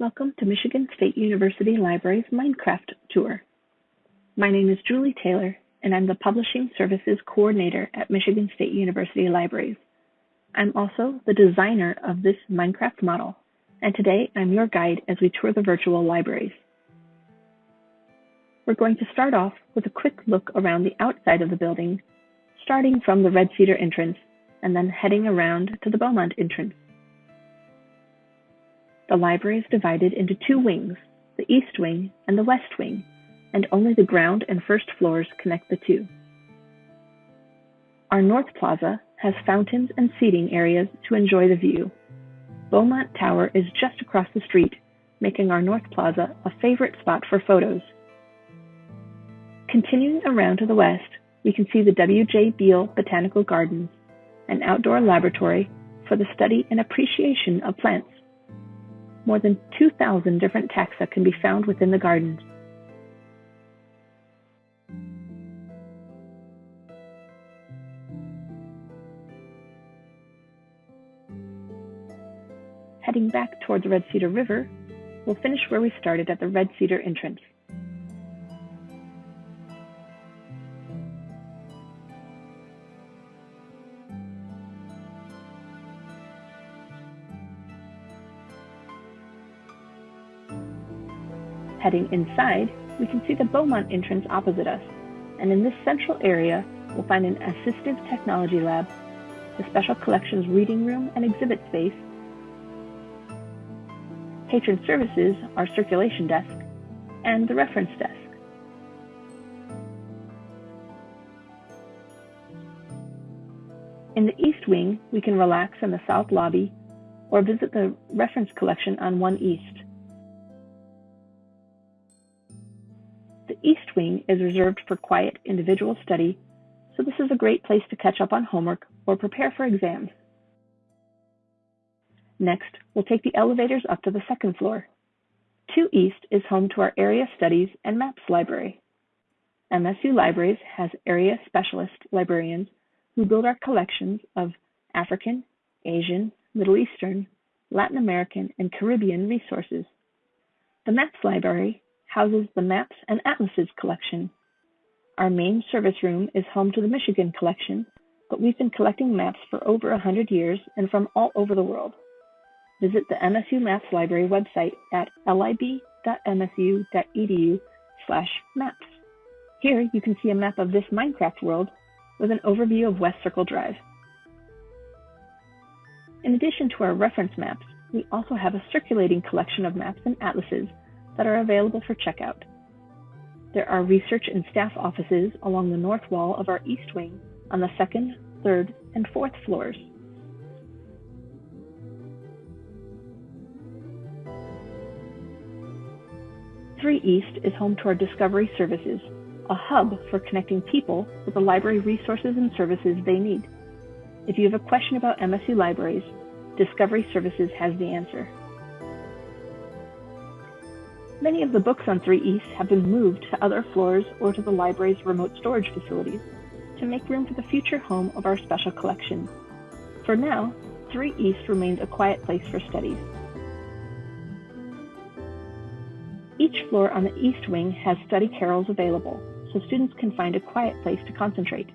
Welcome to Michigan State University Library's Minecraft Tour. My name is Julie Taylor, and I'm the Publishing Services Coordinator at Michigan State University Libraries. I'm also the designer of this Minecraft model, and today I'm your guide as we tour the virtual libraries. We're going to start off with a quick look around the outside of the building, starting from the Red Cedar entrance and then heading around to the Beaumont entrance. The library is divided into two wings, the East Wing and the West Wing, and only the ground and first floors connect the two. Our North Plaza has fountains and seating areas to enjoy the view. Beaumont Tower is just across the street, making our North Plaza a favorite spot for photos. Continuing around to the west, we can see the W.J. Beal Botanical Gardens, an outdoor laboratory for the study and appreciation of plants. More than 2,000 different taxa can be found within the gardens. Heading back toward the Red Cedar River, we'll finish where we started at the Red Cedar entrance. Heading inside, we can see the Beaumont entrance opposite us, and in this central area, we'll find an assistive technology lab, the Special Collections reading room and exhibit space, patron services, our circulation desk, and the reference desk. In the East Wing, we can relax in the South Lobby or visit the reference collection on 1 East. The East Wing is reserved for quiet individual study, so this is a great place to catch up on homework or prepare for exams. Next, we'll take the elevators up to the second floor. 2 East is home to our Area Studies and Maps Library. MSU Libraries has area specialist librarians who build our collections of African, Asian, Middle Eastern, Latin American, and Caribbean resources. The Maps Library houses the Maps and Atlases collection. Our main service room is home to the Michigan collection, but we've been collecting maps for over hundred years and from all over the world. Visit the MSU Maps Library website at lib.msu.edu slash maps. Here you can see a map of this Minecraft world with an overview of West Circle Drive. In addition to our reference maps, we also have a circulating collection of maps and atlases that are available for checkout. There are research and staff offices along the north wall of our east wing on the second, third, and fourth floors. Three East is home to our Discovery Services, a hub for connecting people with the library resources and services they need. If you have a question about MSU libraries, Discovery Services has the answer. Many of the books on 3 East have been moved to other floors or to the library's remote storage facilities to make room for the future home of our special collection. For now, 3 East remains a quiet place for studies. Each floor on the East Wing has study carrels available, so students can find a quiet place to concentrate.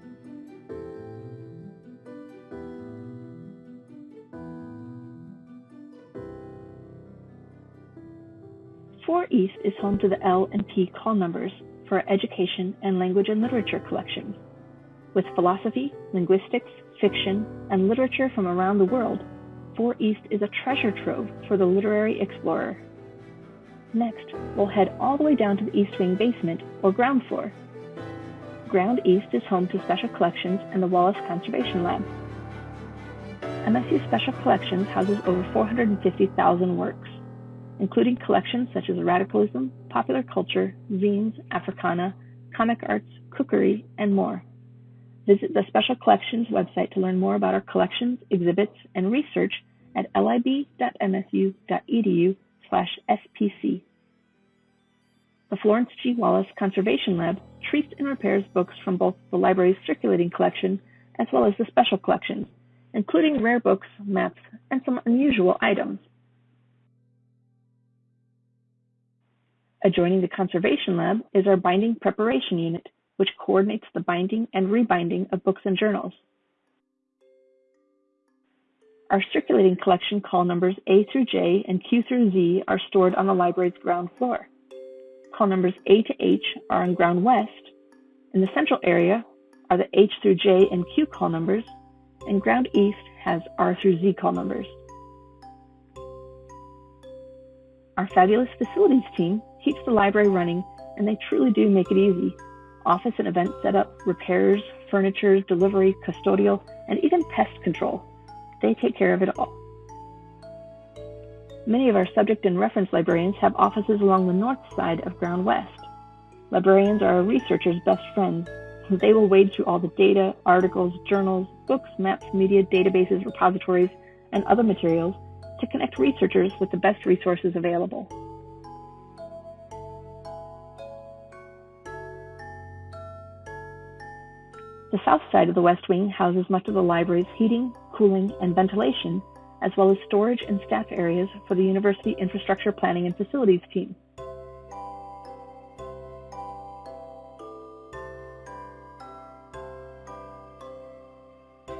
East is home to the L and P call numbers for our education and language and literature collections. With philosophy, linguistics, fiction, and literature from around the world, 4 East is a treasure trove for the literary explorer. Next, we'll head all the way down to the East Wing basement or ground floor. Ground East is home to Special Collections and the Wallace Conservation Lab. MSU Special Collections houses over 450,000 works including collections such as radicalism, popular culture, zines, Africana, comic arts, cookery, and more. Visit the Special Collections website to learn more about our collections, exhibits, and research at lib.msu.edu slash spc. The Florence G. Wallace Conservation Lab treats and repairs books from both the library's circulating collection as well as the special collections, including rare books, maps, and some unusual items. Adjoining the conservation lab is our binding preparation unit, which coordinates the binding and rebinding of books and journals. Our circulating collection call numbers A through J and Q through Z are stored on the library's ground floor. Call numbers A to H are on ground west. In the central area are the H through J and Q call numbers, and ground east has R through Z call numbers. Our fabulous facilities team keeps the library running, and they truly do make it easy. Office and event setup, repairs, furniture, delivery, custodial, and even pest control. They take care of it all. Many of our subject and reference librarians have offices along the north side of Ground West. Librarians are a researcher's best friends. They will wade through all the data, articles, journals, books, maps, media, databases, repositories, and other materials to connect researchers with the best resources available. The south side of the West Wing houses much of the library's heating, cooling, and ventilation, as well as storage and staff areas for the University Infrastructure Planning and Facilities team.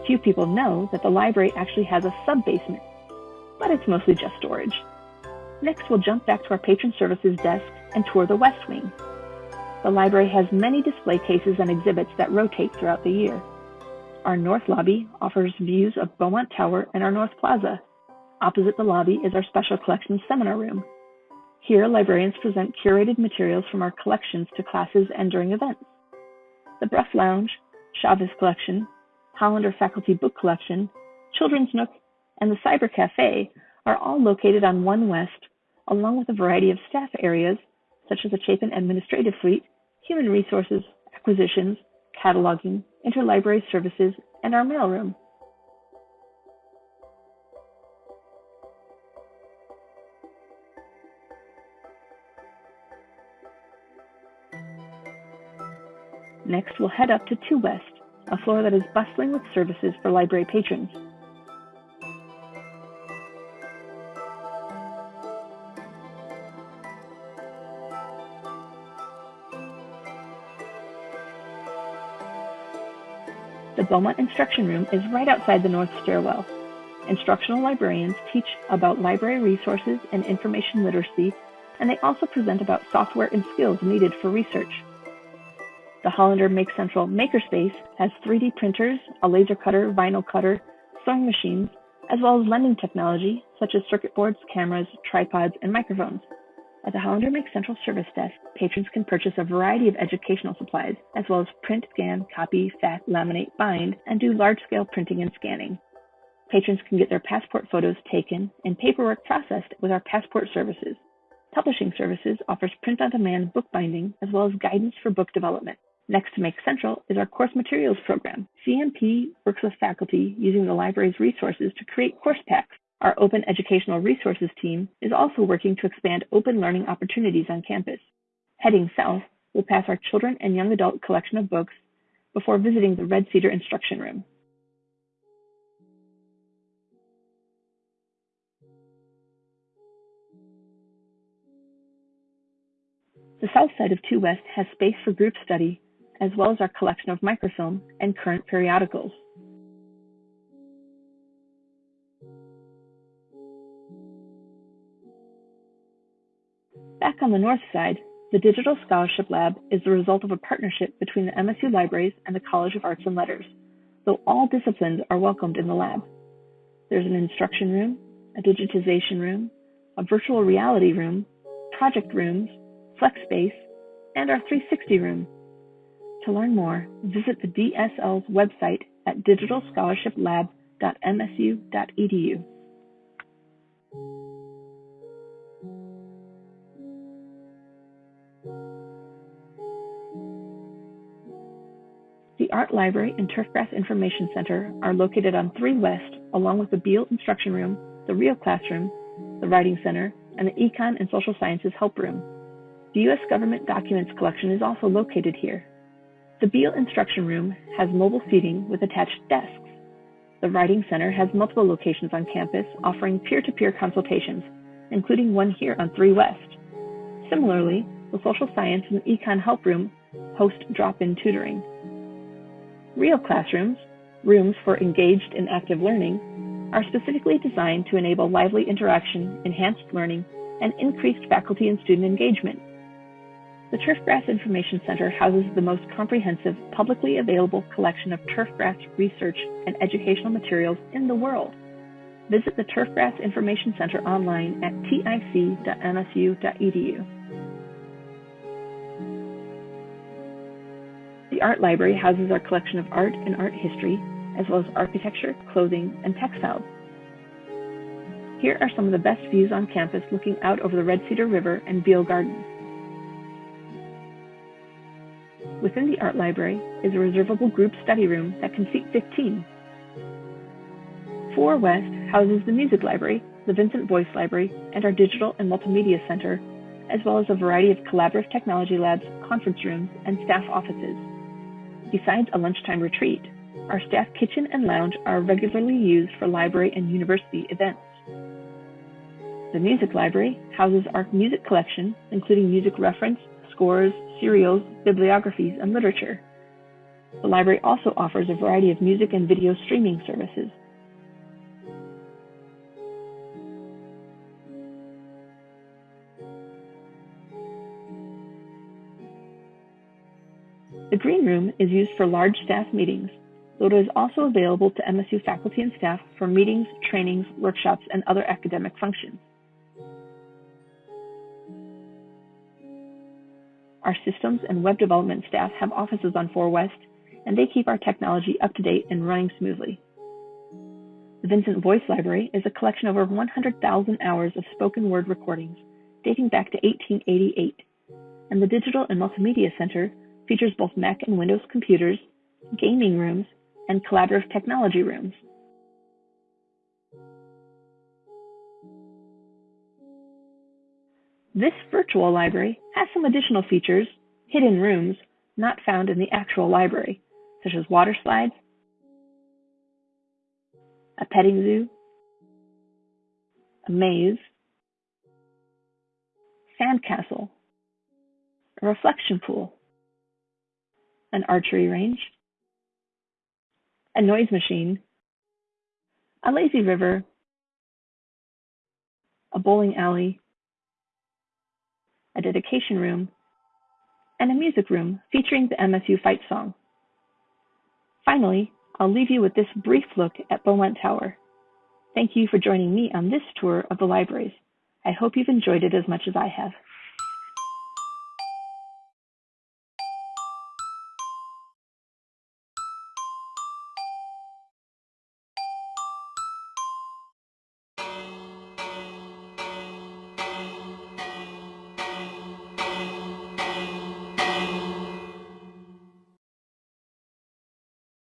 Few people know that the library actually has a sub-basement, but it's mostly just storage. Next, we'll jump back to our patron services desk and tour the West Wing, the library has many display cases and exhibits that rotate throughout the year. Our north lobby offers views of Beaumont Tower and our north plaza. Opposite the lobby is our special collections seminar room. Here, librarians present curated materials from our collections to classes and during events. The Bruff Lounge, Chavez Collection, Hollander Faculty Book Collection, Children's Nook, and the Cyber Cafe are all located on One West, along with a variety of staff areas such as the Chapin Administrative Suite, Human Resources, Acquisitions, Cataloging, Interlibrary Services, and our mailroom. Next, we'll head up to 2 West, a floor that is bustling with services for library patrons. The Beaumont Instruction Room is right outside the north stairwell. Instructional librarians teach about library resources and information literacy, and they also present about software and skills needed for research. The Hollander Make Central Makerspace has 3D printers, a laser cutter, vinyl cutter, sewing machines, as well as lending technology such as circuit boards, cameras, tripods, and microphones. At the Hollander Make Central Service Desk, patrons can purchase a variety of educational supplies, as well as print, scan, copy, fax, laminate, bind, and do large-scale printing and scanning. Patrons can get their passport photos taken and paperwork processed with our passport services. Publishing Services offers print-on-demand bookbinding as well as guidance for book development. Next to Make Central is our course materials program. CMP works with faculty using the library's resources to create course packs our Open Educational Resources team is also working to expand open learning opportunities on campus. Heading south, we'll pass our children and young adult collection of books before visiting the Red Cedar Instruction Room. The south side of 2 West has space for group study, as well as our collection of microfilm and current periodicals. On the north side, the Digital Scholarship Lab is the result of a partnership between the MSU Libraries and the College of Arts and Letters, though all disciplines are welcomed in the lab. There's an instruction room, a digitization room, a virtual reality room, project rooms, flex space, and our 360 room. To learn more, visit the DSL's website at digitalscholarshiplab.msu.edu. The Art Library and Turfgrass Information Center are located on 3 West, along with the Beal Instruction Room, the Real Classroom, the Writing Center, and the Econ and Social Sciences Help Room. The U.S. Government Documents Collection is also located here. The Beal Instruction Room has mobile seating with attached desks. The Writing Center has multiple locations on campus offering peer-to-peer consultations, including one here on 3 West. Similarly, the Social Science and Econ Help Room host drop-in tutoring. Real classrooms, rooms for engaged and active learning, are specifically designed to enable lively interaction, enhanced learning, and increased faculty and student engagement. The Turfgrass Information Center houses the most comprehensive, publicly available collection of turfgrass research and educational materials in the world. Visit the Turfgrass Information Center online at tic.msu.edu. The Art Library houses our collection of art and art history, as well as architecture, clothing, and textiles. Here are some of the best views on campus looking out over the Red Cedar River and Beal Gardens. Within the Art Library is a reservable group study room that can seat 15. 4 West houses the Music Library, the Vincent Voice Library, and our Digital and Multimedia Center, as well as a variety of collaborative technology labs, conference rooms, and staff offices. Besides a lunchtime retreat, our staff kitchen and lounge are regularly used for library and university events. The Music Library houses our music collection, including music reference, scores, serials, bibliographies, and literature. The library also offers a variety of music and video streaming services. The Green Room is used for large staff meetings, though it is also available to MSU faculty and staff for meetings, trainings, workshops, and other academic functions. Our systems and web development staff have offices on 4 West, and they keep our technology up to date and running smoothly. The Vincent Voice Library is a collection of over 100,000 hours of spoken word recordings dating back to 1888, and the Digital and Multimedia Center features both Mac and Windows computers, gaming rooms, and collaborative technology rooms. This virtual library has some additional features, hidden rooms, not found in the actual library, such as water slides, a petting zoo, a maze, sandcastle, a reflection pool, an archery range, a noise machine, a lazy river, a bowling alley, a dedication room, and a music room featuring the MSU fight song. Finally, I'll leave you with this brief look at Beaumont Tower. Thank you for joining me on this tour of the libraries. I hope you've enjoyed it as much as I have.